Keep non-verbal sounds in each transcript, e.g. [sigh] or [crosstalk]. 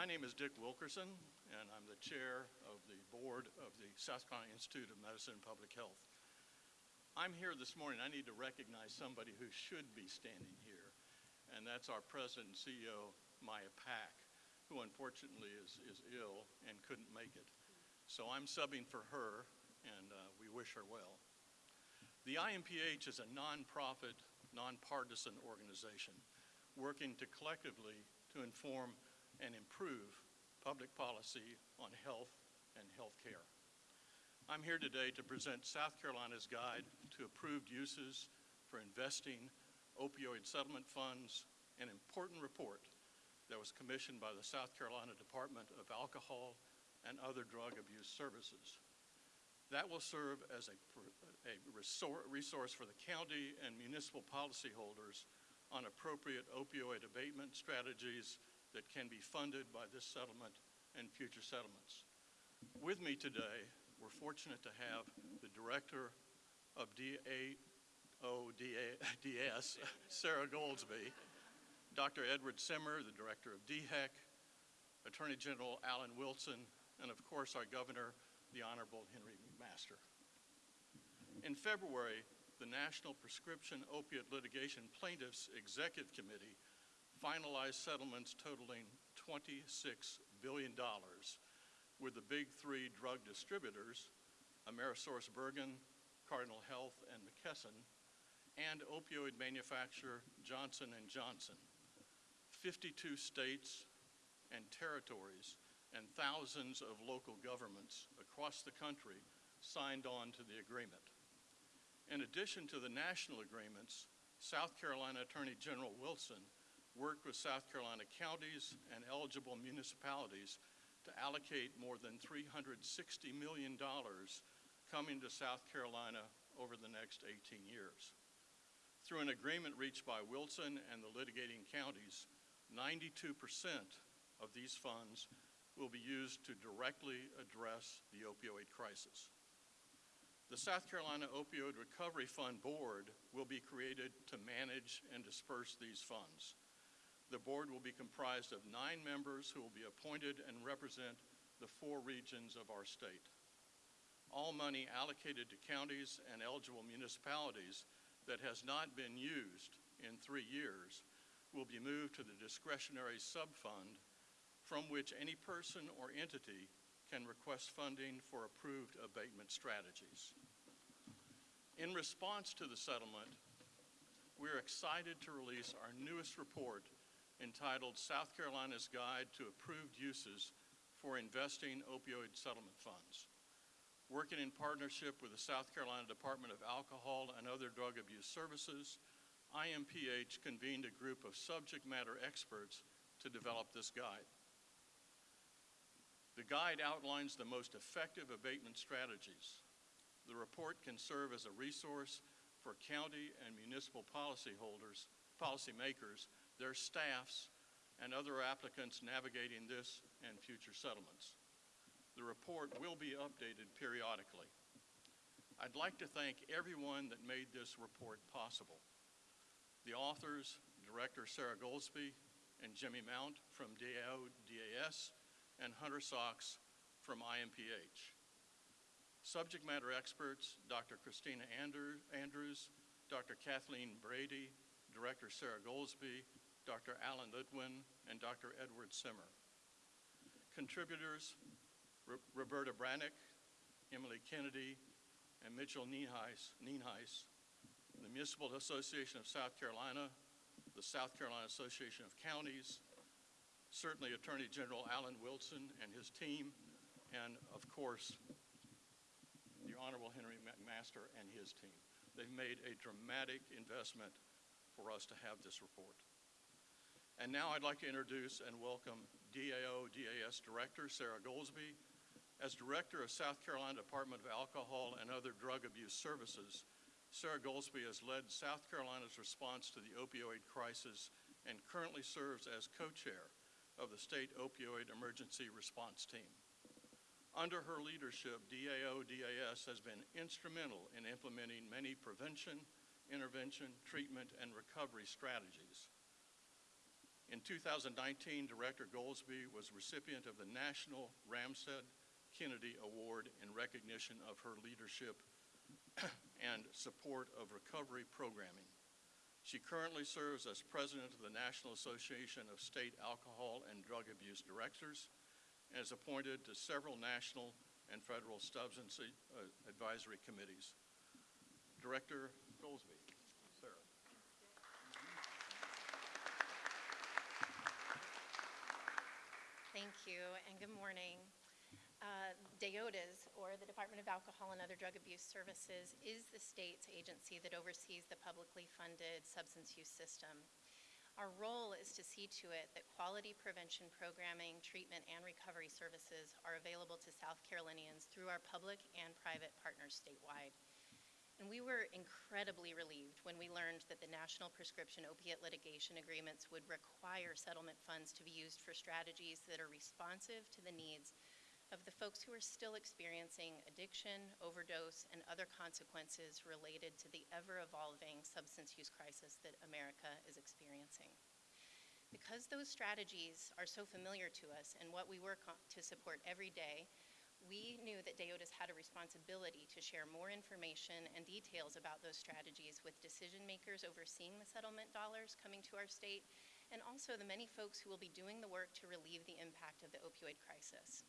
My name is Dick Wilkerson, and I'm the chair of the board of the South Carolina Institute of Medicine and Public Health. I'm here this morning, I need to recognize somebody who should be standing here, and that's our president and CEO, Maya Pack, who unfortunately is, is ill and couldn't make it. So I'm subbing for her, and uh, we wish her well. The IMPH is a nonprofit, nonpartisan organization working to collectively to inform and improve public policy on health and health care. I'm here today to present South Carolina's guide to approved uses for investing opioid settlement funds, an important report that was commissioned by the South Carolina Department of Alcohol and Other Drug Abuse Services. That will serve as a, a resource for the county and municipal policyholders on appropriate opioid abatement strategies that can be funded by this settlement and future settlements. With me today, we're fortunate to have the director of DAODAS, [laughs] Sarah Goldsby, Dr. Edward Simmer, the director of DHEC, Attorney General Alan Wilson, and of course our governor, the Honorable Henry McMaster. In February, the National Prescription Opiate Litigation Plaintiffs Executive Committee finalized settlements totaling $26 billion with the big three drug distributors, AmerisourceBergen, Cardinal Health, and McKesson, and opioid manufacturer Johnson & Johnson. 52 states and territories and thousands of local governments across the country signed on to the agreement. In addition to the national agreements, South Carolina Attorney General Wilson worked with South Carolina counties and eligible municipalities to allocate more than $360 million coming to South Carolina over the next 18 years. Through an agreement reached by Wilson and the litigating counties, 92% of these funds will be used to directly address the opioid crisis. The South Carolina Opioid Recovery Fund Board will be created to manage and disperse these funds. The board will be comprised of nine members who will be appointed and represent the four regions of our state. All money allocated to counties and eligible municipalities that has not been used in three years will be moved to the discretionary subfund from which any person or entity can request funding for approved abatement strategies. In response to the settlement, we're excited to release our newest report entitled South Carolina's Guide to Approved Uses for Investing Opioid Settlement Funds. Working in partnership with the South Carolina Department of Alcohol and Other Drug Abuse Services, IMPH convened a group of subject matter experts to develop this guide. The guide outlines the most effective abatement strategies. The report can serve as a resource for county and municipal policyholders, policymakers their staffs, and other applicants navigating this and future settlements. The report will be updated periodically. I'd like to thank everyone that made this report possible. The authors, Director Sarah Goldsby and Jimmy Mount from DAO DAS, and Hunter Sachs from IMPH. Subject matter experts, Dr. Christina Andrews, Dr. Kathleen Brady, Director Sarah Goldsby, Dr. Alan Litwin, and Dr. Edward Simmer. Contributors, R Roberta Brannick, Emily Kennedy, and Mitchell Nienhuis, Nienhuis, the Municipal Association of South Carolina, the South Carolina Association of Counties, certainly Attorney General Alan Wilson and his team, and of course, the Honorable Henry McMaster and his team. They've made a dramatic investment for us to have this report. And now I'd like to introduce and welcome DAO DAS Director Sarah Goldsby. As Director of South Carolina Department of Alcohol and Other Drug Abuse Services, Sarah Goldsby has led South Carolina's response to the opioid crisis and currently serves as co-chair of the State Opioid Emergency Response Team. Under her leadership, DAO DAS has been instrumental in implementing many prevention, intervention, treatment, and recovery strategies. In 2019, Director Goldsby was recipient of the National Ramstad Kennedy Award in recognition of her leadership [clears throat] and support of recovery programming. She currently serves as president of the National Association of State Alcohol and Drug Abuse Directors and is appointed to several national and federal substance advisory committees. Director Goldsby, Sarah. Thank you, and good morning. Uh, DAODAS, or the Department of Alcohol and Other Drug Abuse Services, is the state's agency that oversees the publicly funded substance use system. Our role is to see to it that quality prevention programming, treatment, and recovery services are available to South Carolinians through our public and private partners statewide. And we were incredibly relieved when we learned that the National Prescription Opiate Litigation Agreements would require settlement funds to be used for strategies that are responsive to the needs of the folks who are still experiencing addiction, overdose, and other consequences related to the ever-evolving substance use crisis that America is experiencing. Because those strategies are so familiar to us and what we work to support every day, we knew that DAODAS had a responsibility to share more information and details about those strategies with decision makers overseeing the settlement dollars coming to our state, and also the many folks who will be doing the work to relieve the impact of the opioid crisis.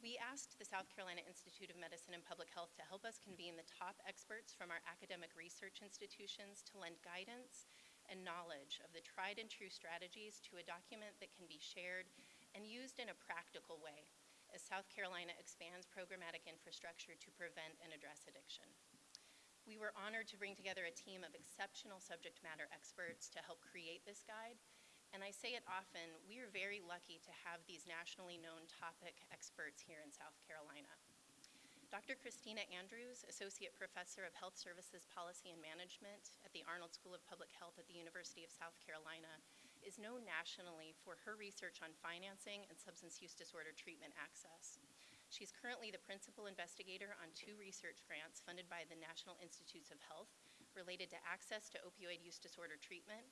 We asked the South Carolina Institute of Medicine and Public Health to help us convene the top experts from our academic research institutions to lend guidance and knowledge of the tried and true strategies to a document that can be shared and used in a practical way as South Carolina expands programmatic infrastructure to prevent and address addiction. We were honored to bring together a team of exceptional subject matter experts to help create this guide, and I say it often, we are very lucky to have these nationally known topic experts here in South Carolina. Dr. Christina Andrews, Associate Professor of Health Services Policy and Management at the Arnold School of Public Health at the University of South Carolina, is known nationally for her research on financing and substance use disorder treatment access. She's currently the principal investigator on two research grants funded by the National Institutes of Health related to access to opioid use disorder treatment,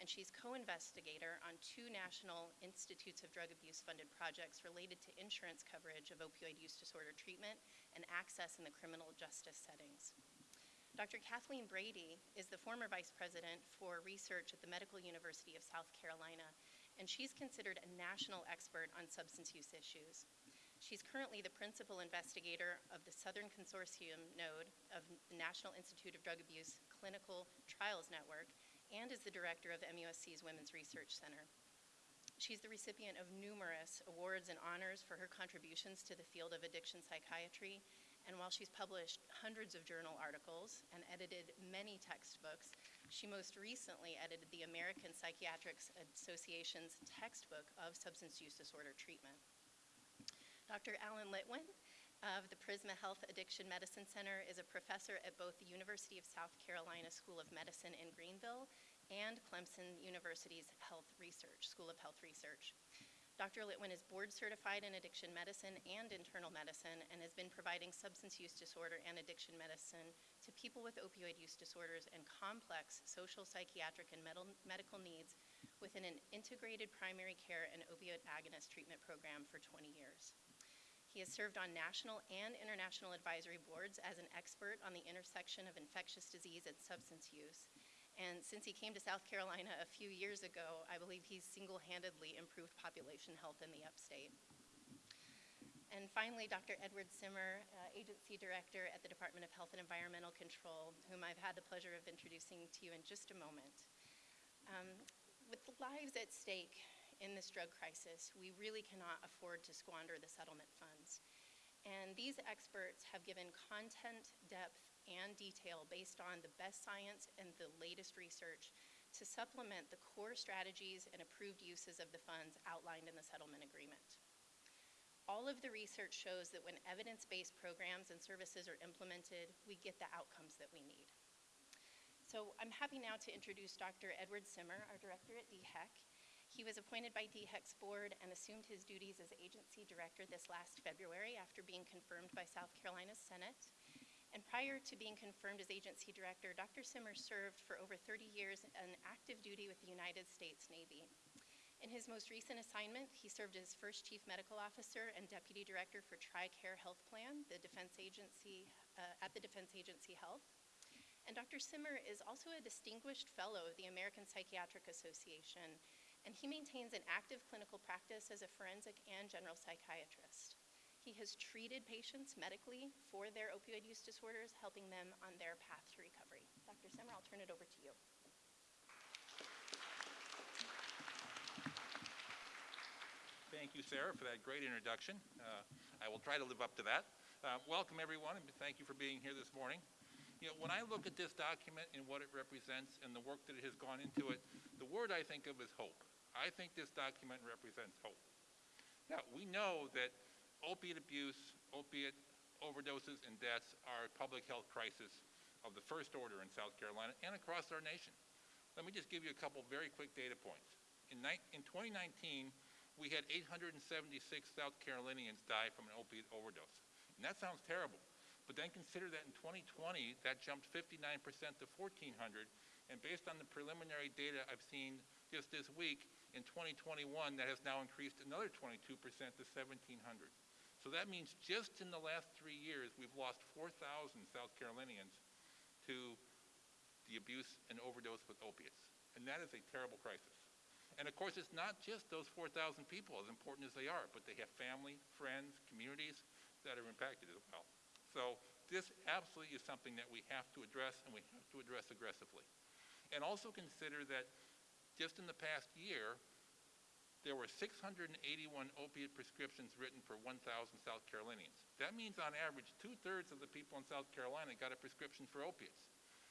and she's co-investigator on two National Institutes of Drug Abuse funded projects related to insurance coverage of opioid use disorder treatment and access in the criminal justice settings. Dr. Kathleen Brady is the former vice president for research at the Medical University of South Carolina, and she's considered a national expert on substance use issues. She's currently the principal investigator of the Southern Consortium node of the National Institute of Drug Abuse Clinical Trials Network and is the director of MUSC's Women's Research Center. She's the recipient of numerous awards and honors for her contributions to the field of addiction psychiatry and while she's published hundreds of journal articles and edited many textbooks, she most recently edited the American Psychiatric Association's textbook of substance use disorder treatment. Dr. Alan Litwin of the Prisma Health Addiction Medicine Center is a professor at both the University of South Carolina School of Medicine in Greenville and Clemson University's Health Research, School of Health Research. Dr. Litwin is board certified in addiction medicine and internal medicine and has been providing substance use disorder and addiction medicine to people with opioid use disorders and complex social, psychiatric, and medical needs within an integrated primary care and opioid agonist treatment program for 20 years. He has served on national and international advisory boards as an expert on the intersection of infectious disease and substance use and since he came to South Carolina a few years ago, I believe he's single-handedly improved population health in the upstate. And finally, Dr. Edward Simmer, uh, Agency Director at the Department of Health and Environmental Control, whom I've had the pleasure of introducing to you in just a moment. Um, with lives at stake in this drug crisis, we really cannot afford to squander the settlement funds. And these experts have given content, depth, and detail based on the best science and the latest research to supplement the core strategies and approved uses of the funds outlined in the settlement agreement. All of the research shows that when evidence-based programs and services are implemented, we get the outcomes that we need. So I'm happy now to introduce Dr. Edward Simmer, our director at DHEC. He was appointed by DHEC's board and assumed his duties as agency director this last February after being confirmed by South Carolina's Senate. And prior to being confirmed as agency director, Dr. Simmer served for over 30 years in active duty with the United States Navy. In his most recent assignment, he served as first chief medical officer and deputy director for TRICARE Health Plan, the defense agency, uh, at the Defense Agency Health. And Dr. Simmer is also a distinguished fellow of the American Psychiatric Association, and he maintains an active clinical practice as a forensic and general psychiatrist. He has treated patients medically for their opioid use disorders, helping them on their path to recovery. Dr. Simmer, I'll turn it over to you. Thank you, Sarah, for that great introduction. Uh, I will try to live up to that. Uh, welcome, everyone, and thank you for being here this morning. You know, when I look at this document and what it represents and the work that has gone into it, the word I think of is hope. I think this document represents hope. Now, we know that opiate abuse, opiate overdoses, and deaths are a public health crisis of the first order in South Carolina and across our nation. Let me just give you a couple very quick data points. In, in 2019, we had 876 South Carolinians die from an opiate overdose. And that sounds terrible. But then consider that in 2020, that jumped 59% to 1,400. And based on the preliminary data I've seen just this week, in 2021, that has now increased another 22% to 1,700. So that means just in the last three years, we've lost 4,000 South Carolinians to the abuse and overdose with opiates. And that is a terrible crisis. And of course, it's not just those 4,000 people, as important as they are, but they have family, friends, communities that are impacted as well. So this absolutely is something that we have to address, and we have to address aggressively. And also consider that just in the past year, there were 681 opiate prescriptions written for 1,000 South Carolinians. That means on average, two-thirds of the people in South Carolina got a prescription for opiates.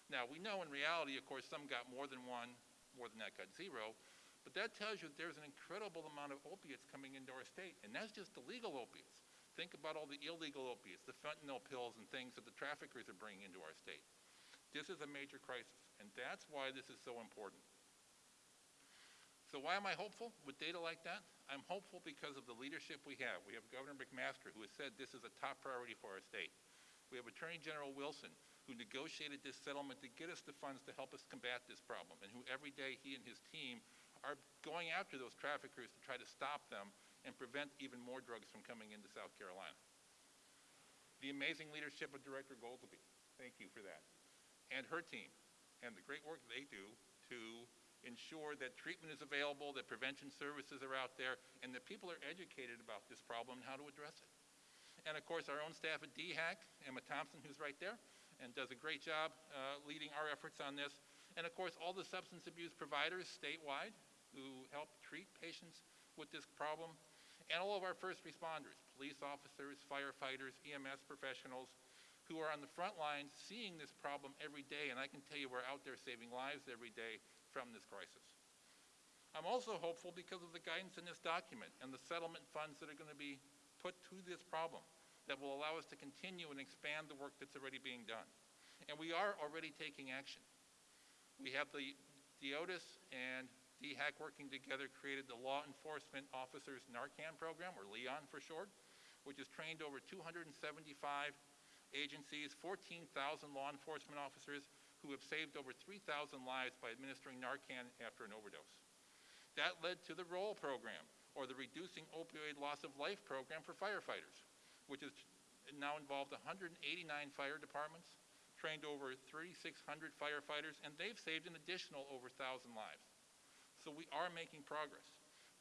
Now, we know in reality, of course, some got more than one, more than that got zero, but that tells you that there's an incredible amount of opiates coming into our state, and that's just the legal opiates. Think about all the illegal opiates, the fentanyl pills and things that the traffickers are bringing into our state. This is a major crisis, and that's why this is so important. So why am I hopeful with data like that? I'm hopeful because of the leadership we have. We have Governor McMaster, who has said this is a top priority for our state. We have Attorney General Wilson, who negotiated this settlement to get us the funds to help us combat this problem, and who every day he and his team are going after those traffickers to try to stop them and prevent even more drugs from coming into South Carolina. The amazing leadership of Director Goldsby, thank you for that, and her team, and the great work they do to ensure that treatment is available, that prevention services are out there, and that people are educated about this problem and how to address it. And of course, our own staff at DHEC, Emma Thompson, who's right there, and does a great job uh, leading our efforts on this. And of course, all the substance abuse providers statewide who help treat patients with this problem, and all of our first responders, police officers, firefighters, EMS professionals, who are on the front lines seeing this problem every day, and I can tell you we're out there saving lives every day from this crisis. I'm also hopeful because of the guidance in this document and the settlement funds that are going to be put to this problem that will allow us to continue and expand the work that's already being done. And we are already taking action. We have the DAODAS and DHEC working together created the Law Enforcement Officers Narcan Program, or LEON for short, which has trained over 275 agencies, 14,000 law enforcement officers who have saved over 3,000 lives by administering Narcan after an overdose. That led to the ROLL program, or the Reducing Opioid Loss of Life program for firefighters, which has now involved 189 fire departments, trained over 3,600 firefighters, and they've saved an additional over 1,000 lives. So we are making progress,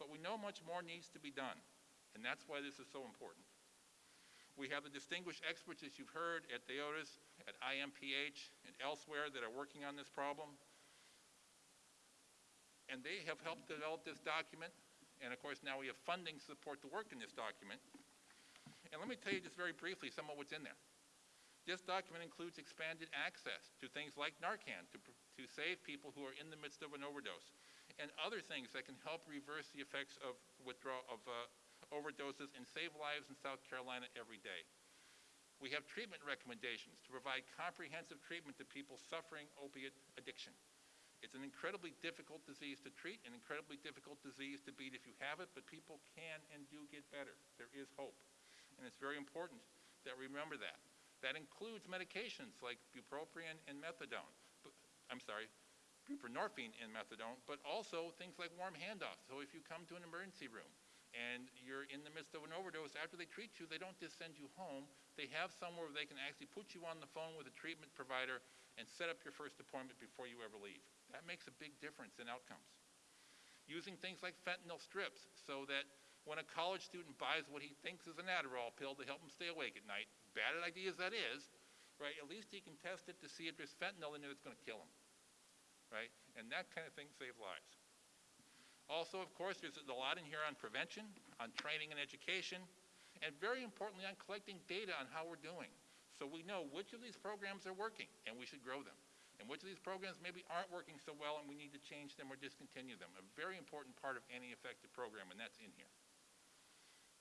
but we know much more needs to be done, and that's why this is so important. We have the distinguished experts, as you've heard, at DAODAS, at IMPH, and elsewhere that are working on this problem. And they have helped develop this document. And of course, now we have funding to support the work in this document. And let me tell you just very briefly some of what's in there. This document includes expanded access to things like Narcan to, to save people who are in the midst of an overdose and other things that can help reverse the effects of withdrawal of uh, overdoses and save lives in South Carolina every day. We have treatment recommendations to provide comprehensive treatment to people suffering opiate addiction. It's an incredibly difficult disease to treat, an incredibly difficult disease to beat if you have it, but people can and do get better. There is hope. And it's very important that we remember that. That includes medications like bupropion and methadone. Bu- I'm sorry, buprenorphine and methadone, but also things like warm handoffs. So if you come to an emergency room and you're in the midst of an overdose, after they treat you, they don't just send you home. They have somewhere where they can actually put you on the phone with a treatment provider and set up your first appointment before you ever leave. That makes a big difference in outcomes. Using things like fentanyl strips so that when a college student buys what he thinks is an Adderall pill to help him stay awake at night, bad idea as that is, right, at least he can test it to see if there's fentanyl in it that's going to kill him, right? And that kind of thing saves lives. Also, of course, there's a lot in here on prevention, on training and education, and very importantly, on collecting data on how we're doing. So we know which of these programs are working, and we should grow them. And which of these programs maybe aren't working so well, and we need to change them or discontinue them. A very important part of any effective program, and that's in here.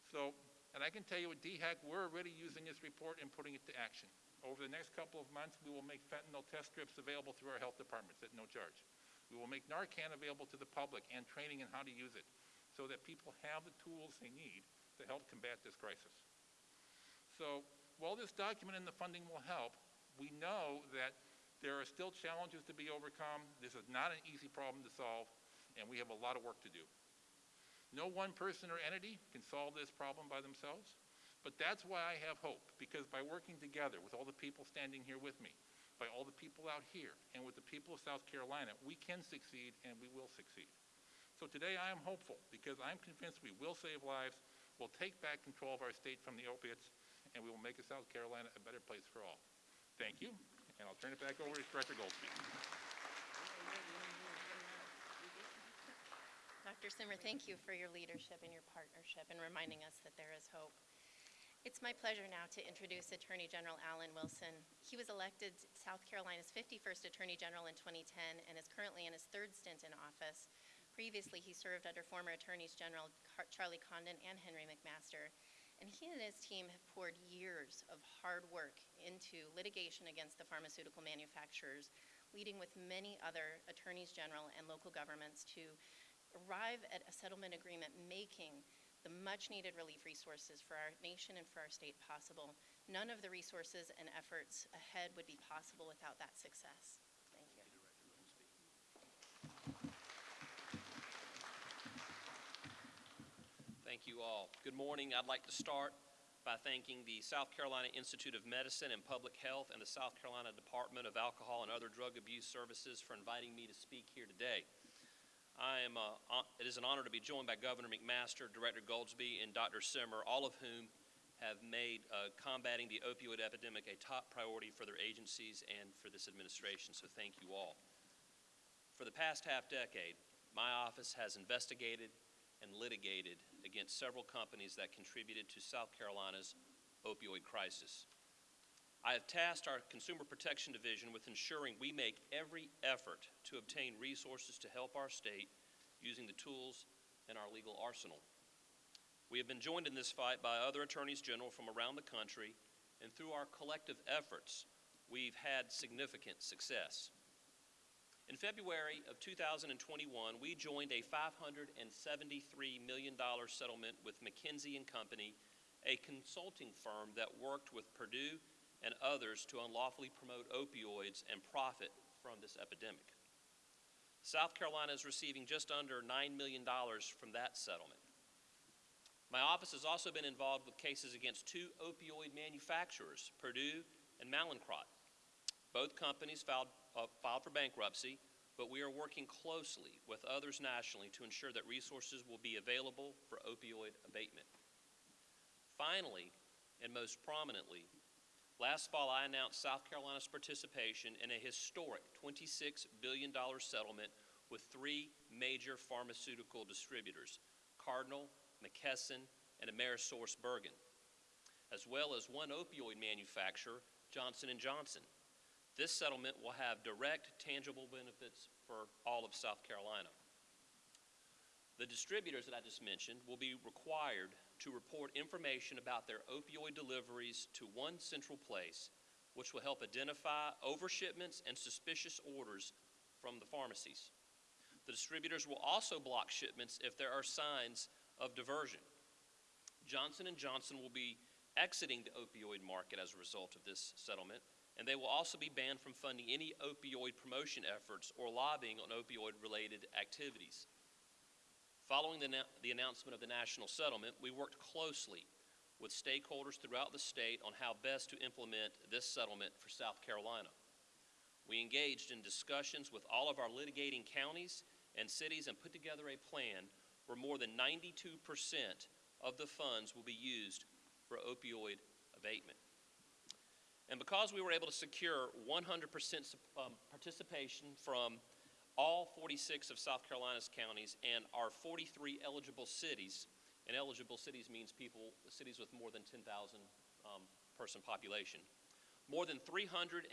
So, and I can tell you at DHEC, we're already using this report and putting it to action. Over the next couple of months, we will make fentanyl test strips available through our health departments at no charge. We will make Narcan available to the public and training in how to use it so that people have the tools they need to help combat this crisis. So while this document and the funding will help, we know that there are still challenges to be overcome. This is not an easy problem to solve, and we have a lot of work to do. No one person or entity can solve this problem by themselves, but that's why I have hope, because by working together with all the people standing here with me, by all the people out here, and with the people of South Carolina, we can succeed and we will succeed. So today I am hopeful, because I'm convinced we will save lives, we'll take back control of our state from the opiates, and we will make South Carolina a better place for all. Thank you, and I'll turn it back over to Director Goldsby. Dr. Simmer, thank you for your leadership and your partnership and reminding us that there is hope. It's my pleasure now to introduce Attorney General Alan Wilson. He was elected South Carolina's 51st Attorney General in 2010 and is currently in his third stint in office. Previously, he served under former Attorneys General Charlie Condon and Henry McMaster. And he and his team have poured years of hard work into litigation against the pharmaceutical manufacturers, leading with many other attorneys general and local governments to arrive at a settlement agreement making the much needed relief resources for our nation and for our state possible. None of the resources and efforts ahead would be possible without that success. Thank you. Thank you all. Good morning. I'd like to start by thanking the South Carolina Institute of Medicine and Public Health and the South Carolina Department of Alcohol and Other Drug Abuse Services for inviting me to speak here today. I am, uh, it is an honor to be joined by Governor McMaster, Director Goldsby, and Dr. Simmer, all of whom have made uh, combating the opioid epidemic a top priority for their agencies and for this administration, so thank you all. For the past half decade, my office has investigated and litigated against several companies that contributed to South Carolina's opioid crisis. I have tasked our Consumer Protection Division with ensuring we make every effort to obtain resources to help our state using the tools in our legal arsenal. We have been joined in this fight by other attorneys general from around the country, and through our collective efforts, we've had significant success. In February of 2021, we joined a $573 million settlement with McKinsey Company, a consulting firm that worked with Purdue and others to unlawfully promote opioids and profit from this epidemic. South Carolina is receiving just under $9 million from that settlement. My office has also been involved with cases against two opioid manufacturers, Purdue and Mallinckrodt. Both companies filed, uh, filed for bankruptcy, but we are working closely with others nationally to ensure that resources will be available for opioid abatement. Finally, and most prominently, last fall I announced South Carolina's participation in a historic $26 billion settlement with three major pharmaceutical distributors, Cardinal, McKesson, and AmerisourceBergen, as well as one opioid manufacturer, Johnson & Johnson. This settlement will have direct, tangible benefits for all of South Carolina. The distributors that I just mentioned will be required to report information about their opioid deliveries to one central place, which will help identify overshipments and suspicious orders from the pharmacies. The distributors will also block shipments if there are signs of diversion. Johnson & Johnson will be exiting the opioid market as a result of this settlement, and they will also be banned from funding any opioid promotion efforts or lobbying on opioid-related activities. Following the, the announcement of the national settlement, we worked closely with stakeholders throughout the state on how best to implement this settlement for South Carolina. We engaged in discussions with all of our litigating counties and cities and put together a plan where more than 92% of the funds will be used for opioid abatement. And because we were able to secure 100% um, participation from all 46 of South Carolina's counties and our 43 eligible cities, and eligible cities means people, cities with more than 10,000 um, person population, more than $330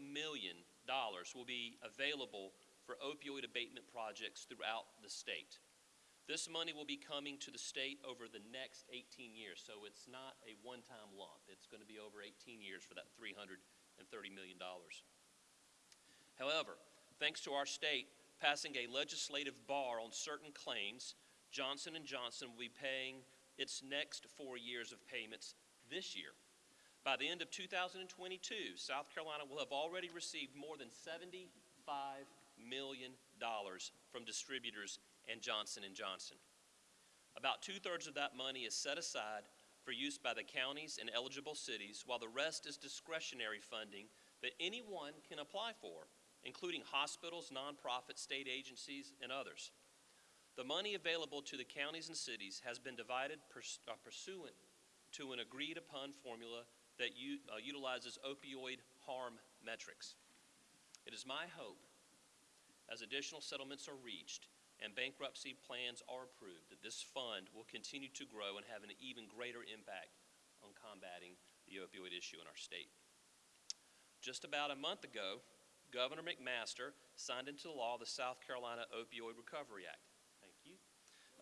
million will be available for opioid abatement projects throughout the state. This money will be coming to the state over the next 18 years, so it's not a one-time lump. It's going to be over 18 years for that $330 million. However, thanks to our state passing a legislative bar on certain claims, Johnson & Johnson will be paying its next four years of payments this year. By the end of 2022, South Carolina will have already received more than $75 million from distributors and Johnson & Johnson. About two-thirds of that money is set aside for use by the counties and eligible cities, while the rest is discretionary funding that anyone can apply for, including hospitals, nonprofits, state agencies, and others. The money available to the counties and cities has been divided uh, pursuant to an agreed-upon formula that uh, utilizes opioid harm metrics. It is my hope, as additional settlements are reached and bankruptcy plans are approved, that this fund will continue to grow and have an even greater impact on combating the opioid issue in our state. Just about a month ago, Governor McMaster signed into law the South Carolina Opioid Recovery Act. Thank you.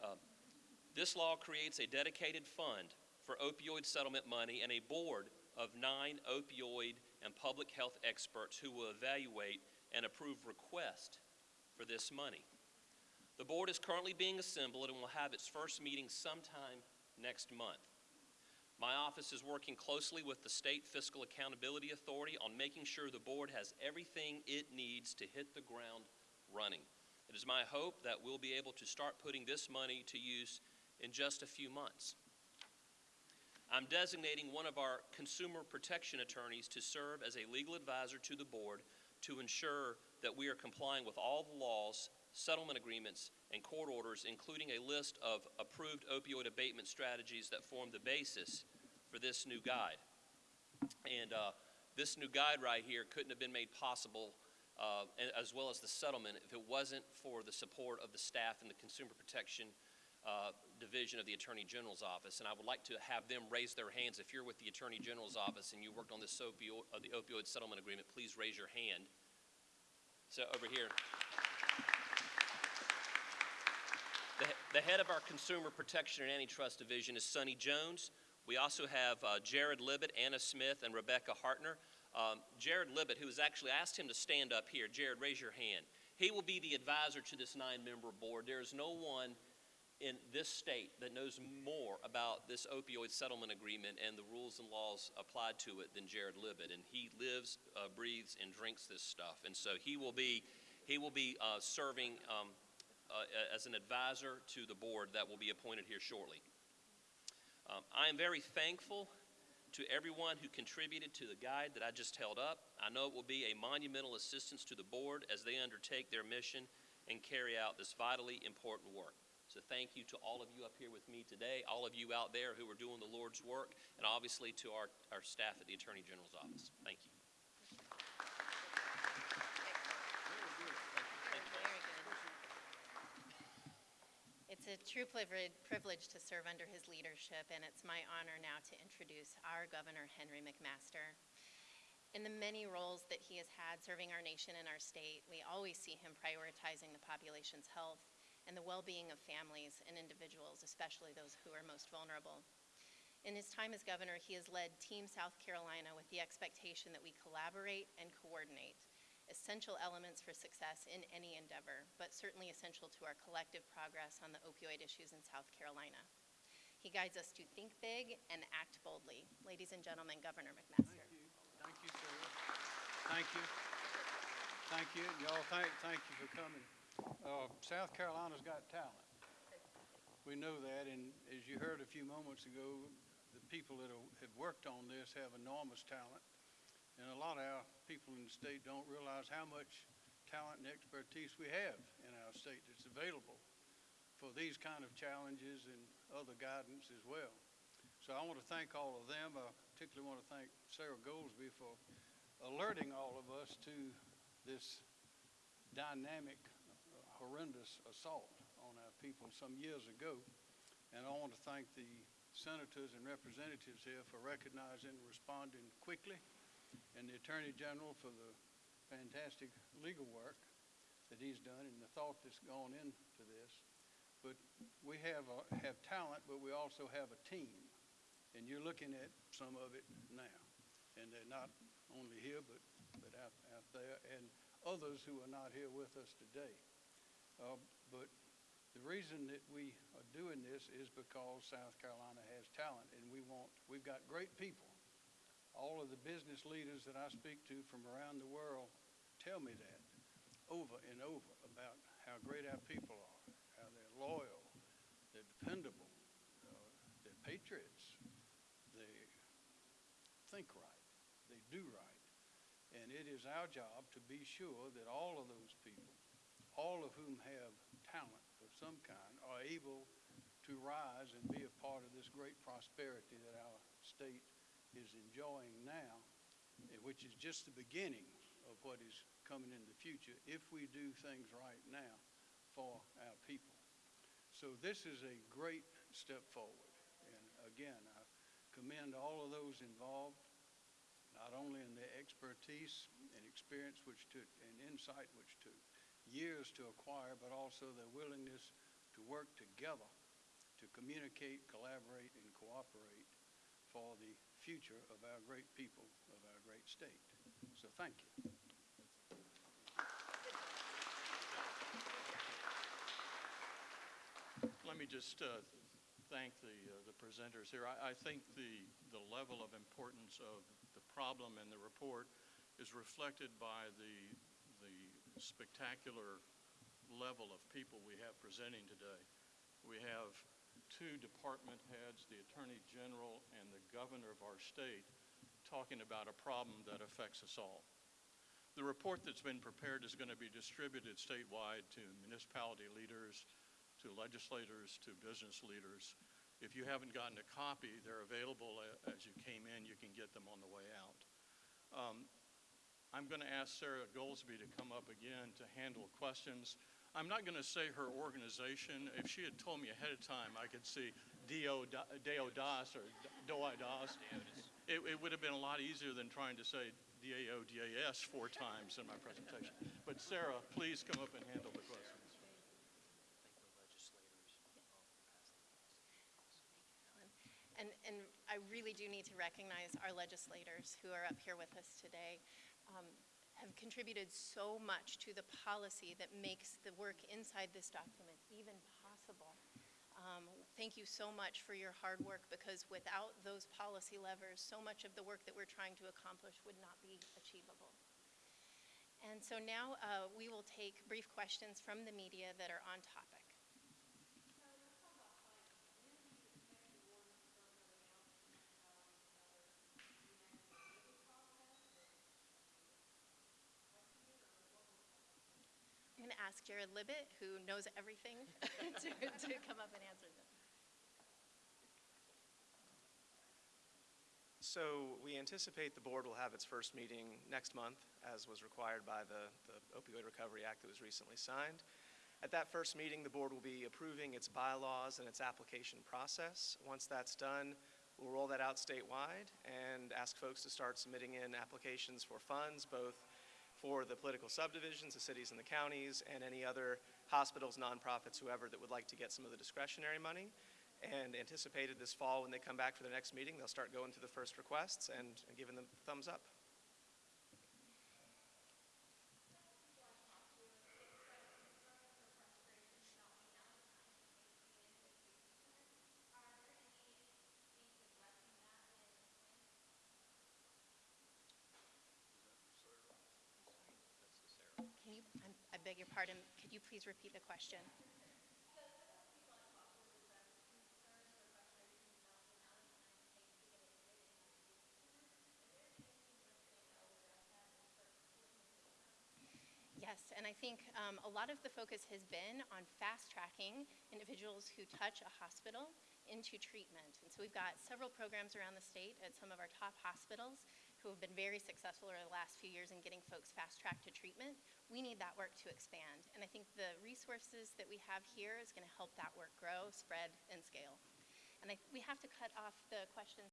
Uh, This law creates a dedicated fund for opioid settlement money and a board of nine opioid and public health experts who will evaluate and approve requests for this money. The board is currently being assembled and will have its first meeting sometime next month. My office is working closely with the State Fiscal Accountability Authority on making sure the board has everything it needs to hit the ground running. It is my hope that we'll be able to start putting this money to use in just a few months. I'm designating one of our consumer protection attorneys to serve as a legal advisor to the board to ensure that we are complying with all the laws, settlement agreements, and court orders, including a list of approved opioid abatement strategies that form the basis for this new guide. And uh, this new guide right here couldn't have been made possible, uh, as well as the settlement, if it wasn't for the support of the staff in the Consumer Protection uh, Division of the Attorney General's Office. And I would like to have them raise their hands. If you're with the Attorney General's Office and you worked on this opioid, uh, the opioid settlement agreement, please raise your hand. So over here. The, the head of our Consumer Protection and Antitrust Division is Sonny Jones. We also have uh, Jared Libet, Anna Smith, and Rebecca Hartner. Um, Jared Libet, who has actually asked him to stand up here. Jared, raise your hand. He will be the advisor to this nine-member board. There is no one in this state that knows more about this opioid settlement agreement and the rules and laws applied to it than Jared Libet. And he lives, uh, breathes, and drinks this stuff. And so he will be, he will be uh, serving um, uh, as an advisor to the board that will be appointed here shortly. Um, I am very thankful to everyone who contributed to the guide that I just held up. I know it will be a monumental assistance to the board as they undertake their mission and carry out this vitally important work. So thank you to all of you up here with me today, all of you out there who are doing the Lord's work, and obviously to our, our staff at the Attorney General's office. Thank you. It's a true privilege to serve under his leadership, and it's my honor now to introduce our Governor, Henry McMaster. In the many roles that he has had serving our nation and our state, we always see him prioritizing the population's health and the well-being of families and individuals, especially those who are most vulnerable. In his time as governor, he has led Team South Carolina with the expectation that we collaborate and coordinate, essential elements for success in any endeavor, but certainly essential to our collective progress on the opioid issues in South Carolina. He guides us to think big and act boldly. Ladies and gentlemen, Governor McMaster. Thank you, Sarah. Thank you. Thank you. Y'all, thank, thank you for coming. Uh, South Carolina's got talent. We know that, and as you heard a few moments ago, the people that have worked on this have enormous talent. And a lot of our people in the state don't realize how much talent and expertise we have in our state that's available for these kind of challenges and other guidance as well. So I want to thank all of them. I particularly want to thank Sarah Goldsby for alerting all of us to this dynamic, horrendous assault on our people some years ago. And I want to thank the senators and representatives here for recognizing and responding quickly, and the Attorney General for the fantastic legal work that he's done and the thought that's gone into this. But we have, a- have talent, but we also have a team. And you're looking at some of it now. And they're not only here, but, but out, out there, and others who are not here with us today. Uh, But the reason that we are doing this is because South Carolina has talent, and we want, we've got great people. All of the business leaders that I speak to from around the world tell me that over and over about how great our people are, how they're loyal, they're dependable, uh, they're patriots, they think right, they do right. And it is our job to be sure that all of those people, all of whom have talent of some kind, are able to rise and be a part of this great prosperity that our state is enjoying now, which is just the beginning of what is coming in the future if we do things right now for our people. So this is a great step forward. And again, I commend all of those involved, not only in their expertise and experience which took, and insight which took years to acquire, but also their willingness to work together to communicate, collaborate, and cooperate for the future of our great people, of our great state. So thank you. Let me just uh, thank the, uh, the presenters here. I, I think the, the level of importance of the problem and the report is reflected by the, the spectacular level of people we have presenting today. We have two department heads, the Attorney General and the Governor of our state, talking about a problem that affects us all. The report that's been prepared is going to be distributed statewide to municipality leaders, to legislators, to business leaders. If you haven't gotten a copy, they're available as you came in. You can get them on the way out. Um, I'm going to ask Sarah Goldsby to come up again to handle questions. I'm not going to say her organization. If she had told me ahead of time, I could see Dio Da- Deo Das or Doi Das. It, it would have been a lot easier than trying to say D-A-O-D-A-S four times in my presentation. But Sarah, please come up and handle the questions. And, and I really do need to recognize our legislators who are up here with us today, um, have contributed so much to the policy that makes the work inside this document even possible. Um, Thank you so much for your hard work, because without those policy levers, so much of the work that we're trying to accomplish would not be achievable. And so now uh, we will take brief questions from the media that are on topic. Ask Jared Libet, who knows everything, [laughs] to, to come up and answer them. So we anticipate the board will have its first meeting next month, as was required by the the opioid recovery act that was recently signed. At that first meeting, the board will be approving its bylaws and its application process. Once that's done, we'll roll that out statewide and ask folks to start submitting in applications for funds, both for the political subdivisions, the cities and the counties, and any other hospitals, nonprofits, whoever that would like to get some of the discretionary money. And anticipated this fall, when they come back for their next meeting, they'll start going through the first requests and and giving them thumbs up. Beg your pardon. Could you please repeat the question? Yes, and I think um, a lot of the focus has been on fast-tracking individuals who touch a hospital into treatment. And so we've got several programs around the state at some of our top hospitals who have been very successful over the last few years in getting folks fast-tracked to treatment. We need that work to expand. And I think the resources that we have here is going to help that work grow, spread, and scale. And I, we have to cut off the questions